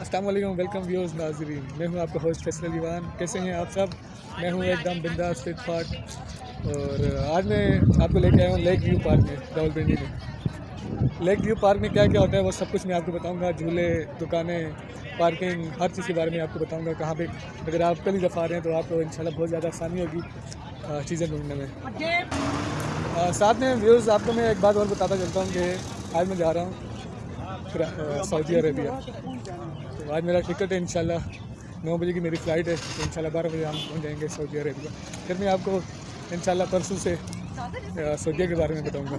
السلام علیکم welcome viewers ناظرین۔ میں ہوں آپ کا ہوسٹ فیصل دیوان کیسے ہیں آپ سب؟ میں ہوں ایک دم بنداز فٹ فاٹ اور آج میں آپ کو لے کے آیا ہوں لیک ویو پارک میں راول پنڈی میں۔ لیک ویو پارک میں کیا کیا ہوتا ہے وہ سب کچھ میں آپ کو بتاؤں گا۔ جھولے، دکانیں پارکنگ ہر چیز کے بارے میں آپ کو بتاؤں گا۔ کہاں پہ اگر آپ پہلی دفعہ آ رہے ہیں تو آپ کو انشاءاللہ بہت زیادہ آسانی ہوگی چیزیں ڈھونڈنے میں۔ ساتھ میں ویورز آپ کو میں ایک بات اور بتاتا چلتا ہوں کہ آج میں جا رہا ہوں۔ پھر سعودی عربیہ. تو آج میرا ٹکٹ ہے انشاءاللہ نو بجے کی میری فلائٹ ہے. تو انشاءاللہ بارہ بجے ہم پہنچ جائیں گے سعودی عربیہ. پھر میں آپ کو انشاءاللہ پرسوں سے سعودیہ کے بارے میں بتاؤں گا.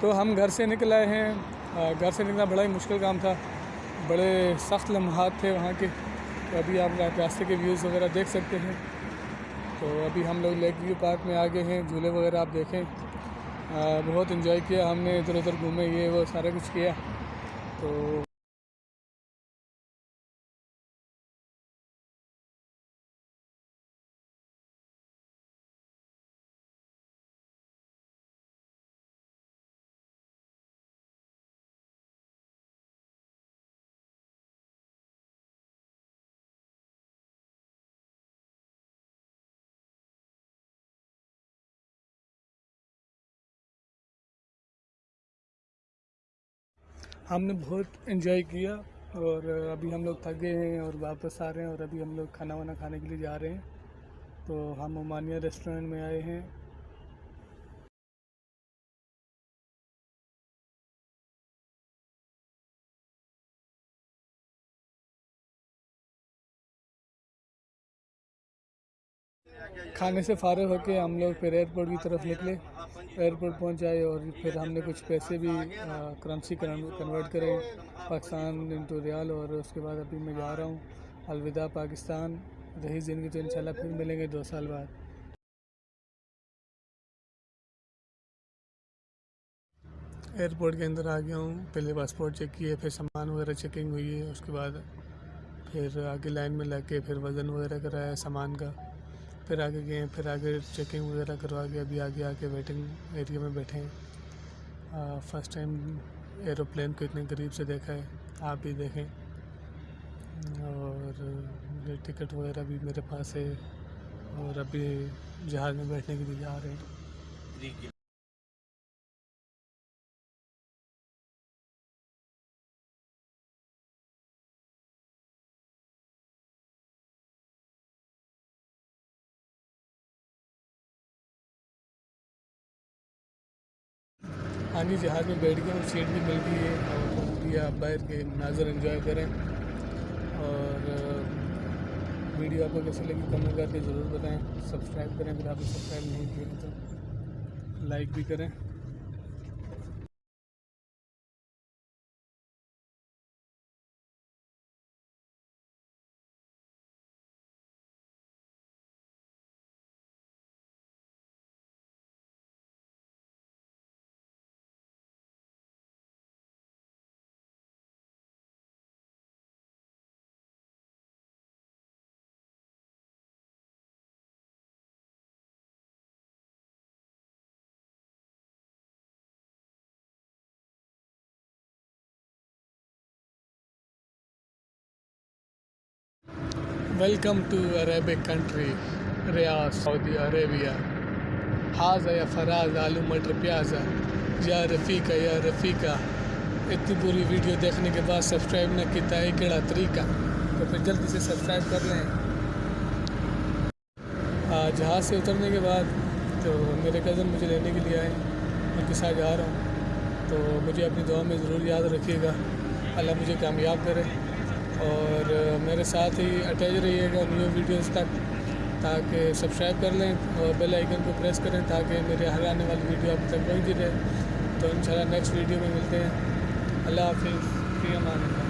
تو ہم گھر سے نکل آئے ہیں. گھر سے نکلنا بڑا ہی مشکل کام تھا. بڑے سخت لمحات تھے وہاں کے. تو ابھی آپ راستے کے ویوز وغیرہ دیکھ سکتے ہیں. تو ابھی ہم لوگ لیک ویو پارک میں آ گئے ہیں، جھولے وغیرہ آپ دیکھیں۔ بہت انجوائے کیا ہم نے، ادھر ادھر گھومے، یہ وہ سارا کچھ کیا۔ تو ہم نے بہت انجوائے کیا اور ابھی ہم لوگ تھک گئے ہیں اور واپس آ رہے ہیں اور ابھی ہم لوگ کھانا وانا کھانے کے لیے جا رہے ہیں۔ تو ہم عمانیہ ریسٹورینٹ میں آئے ہیں۔ کھانے سے فارغ ہو کے ہم لوگ پھر ایئرپورٹ کی طرف نکلے۔ ایئرپورٹ پہنچ جائے اور پھر ہم نے کچھ پیسے بھی کرنسی کنورٹ کرے۔ پاکستان انٹو ریال اور اس کے بعد ابھی میں جا رہا ہوں۔ الوداع، پاکستان۔ رہی زندگی تو انشاءاللہ پھر ملیں گے دو سال بعد۔ ایئرپورٹ کے اندر آ گیا ہوں۔ پہلے پاسپورٹ چیک کیے، پھر سامان وغیرہ چیکنگ ہوئی ہے۔ اس کے بعد پھر آگے لائن میں لگ کے پھر وزن وغیرہ کرایا سامان کا۔ پھر آگے گئے، پھر آگے چیکنگ وغیرہ کروا کے ابھی آگے آ کے ویٹنگ ایریا میں بیٹھے ہیں۔ فرسٹ ٹائم ایروپلین کو اتنے قریب سے دیکھا ہے، آپ بھی دیکھیں۔ اور یہ ٹکٹ وغیرہ بھی میرے پاس ہے اور ابھی جہاز میں بیٹھنے کے لیے جا رہے ہیں۔ جی، جی۔ ہاں جی جہاز میں بیٹھ گیا ہوں سیٹ بھی مل گئی ہے اور ابھی باہر کے مناظر انجوائے کریں اور ویڈیو آپ کو کیسی لگی کمنٹ کر کے ضرور بتائیں، سبسکرائب کریں، اگر آپ نے سبسکرائب نہیں کیا تو لائک بھی کریں۔ Welcome to Arabic country Riyadh Saudi Arabia یا فراز آلو مٹر پیازا یا رفیقہ یا رفیقہ اتنی پوری ویڈیو دیکھنے کے بعد سبسکرائب نہ کیتا ہے کیڑا طریقہ تو پھر جلدی سے سبسکرائب کر لیں جہاز سے اترنے کے بعد تو میرے کزن مجھے لینے کے لیے آئے ان کے ساتھ جا رہا ہوں تو مجھے اپنی دعا میں ضرور یاد رکھیے گا اللہ مجھے کامیاب کرے اور میرے ساتھ ہی اٹیچ رہیے گا نیو ویڈیوز تک تاکہ سبسکرائب کر لیں اور بیل آئیکن کو پریس کریں تاکہ میرے ہر آنے والی ویڈیو آپ تک پہنچتی رہے۔ تو انشاءاللہ نیکسٹ ویڈیو میں ملتے ہیں۔ اللہ حافظ۔ فی امان اللہ۔